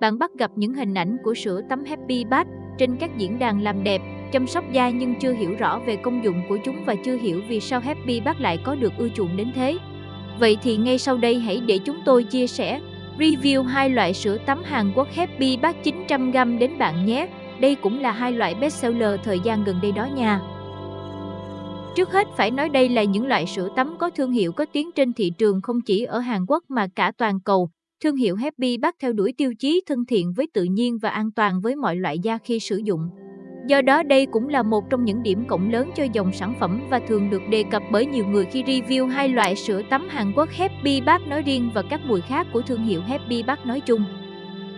bạn bắt gặp những hình ảnh của sữa tắm Happy Bath trên các diễn đàn làm đẹp, chăm sóc da nhưng chưa hiểu rõ về công dụng của chúng và chưa hiểu vì sao Happy Bath lại có được ưa chuộng đến thế. Vậy thì ngay sau đây hãy để chúng tôi chia sẻ, review hai loại sữa tắm Hàn Quốc Happy Bath 900g đến bạn nhé. Đây cũng là hai loại bestseller thời gian gần đây đó nha. Trước hết phải nói đây là những loại sữa tắm có thương hiệu có tiếng trên thị trường không chỉ ở Hàn Quốc mà cả toàn cầu. Thương hiệu Happy Bath theo đuổi tiêu chí thân thiện với tự nhiên và an toàn với mọi loại da khi sử dụng. Do đó đây cũng là một trong những điểm cộng lớn cho dòng sản phẩm và thường được đề cập bởi nhiều người khi review hai loại sữa tắm Hàn Quốc Happy Bath nói riêng và các mùi khác của thương hiệu Happy Bath nói chung.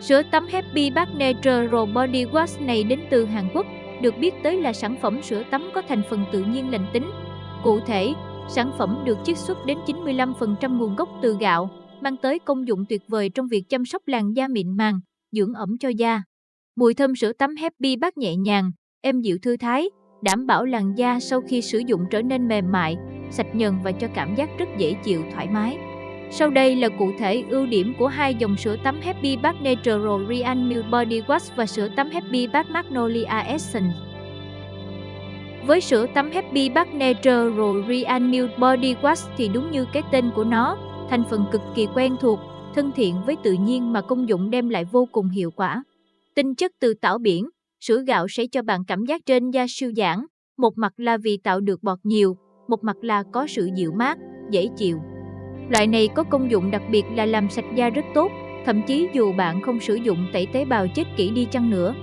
Sữa tắm Happy Bath Natural Body Wash này đến từ Hàn Quốc, được biết tới là sản phẩm sữa tắm có thành phần tự nhiên lành tính. Cụ thể, sản phẩm được chiết xuất đến 95% nguồn gốc từ gạo, mang tới công dụng tuyệt vời trong việc chăm sóc làn da mịn màng, dưỡng ẩm cho da. Mùi thơm sữa tắm Happy Bath nhẹ nhàng, êm dịu thư thái, đảm bảo làn da sau khi sử dụng trở nên mềm mại, sạch nhờn và cho cảm giác rất dễ chịu thoải mái. Sau đây là cụ thể ưu điểm của hai dòng sữa tắm Happy Bath Natural Real Milk Body Wash và sữa tắm Happy Bath Magnolia Essence. Với sữa tắm Happy Bath Natural Real Milk Body Wash thì đúng như cái tên của nó, thành phần cực kỳ quen thuộc, thân thiện với tự nhiên mà công dụng đem lại vô cùng hiệu quả. Tinh chất từ tảo biển, sữa gạo sẽ cho bạn cảm giác trên da siêu giãn, một mặt là vì tạo được bọt nhiều, một mặt là có sự dịu mát, dễ chịu. Loại này có công dụng đặc biệt là làm sạch da rất tốt, thậm chí dù bạn không sử dụng tẩy tế bào chết kỹ đi chăng nữa.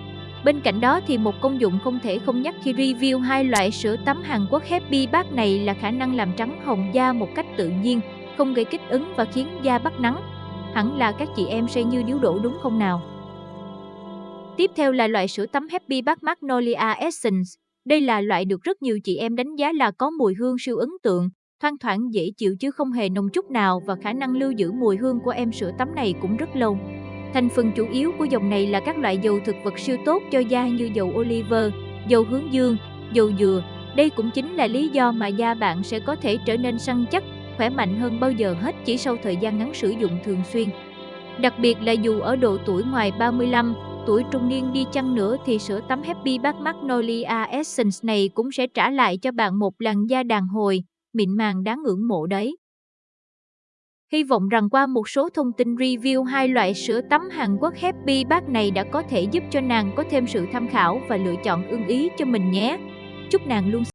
Bên cạnh đó thì một công dụng không thể không nhắc khi review hai loại sữa tắm Hàn Quốc Happy Bath này là khả năng làm trắng hồng da một cách tự nhiên, không gây kích ứng và khiến da bắt nắng. Hẳn là các chị em sẽ như điếu đổ đúng không nào? Tiếp theo là loại sữa tắm Happy Bath Magnolia Essence. Đây là loại được rất nhiều chị em đánh giá là có mùi hương siêu ấn tượng, thoang thoảng dễ chịu chứ không hề nồng chút nào và khả năng lưu giữ mùi hương của em sữa tắm này cũng rất lâu. Thành phần chủ yếu của dòng này là các loại dầu thực vật siêu tốt cho da như dầu olive, dầu hướng dương, dầu dừa. Đây cũng chính là lý do mà da bạn sẽ có thể trở nên săn chắc, khỏe mạnh hơn bao giờ hết chỉ sau thời gian ngắn sử dụng thường xuyên. Đặc biệt là dù ở độ tuổi ngoài 35, tuổi trung niên đi chăng nữa thì sữa tắm Happy Bath Magnolia Essence này cũng sẽ trả lại cho bạn một làn da đàn hồi, mịn màng đáng ngưỡng mộ đấy. Hy vọng rằng qua một số thông tin review hai loại sữa tắm Hàn Quốc Happy Bác này đã có thể giúp cho nàng có thêm sự tham khảo và lựa chọn ưng ý cho mình nhé. Chúc nàng luôn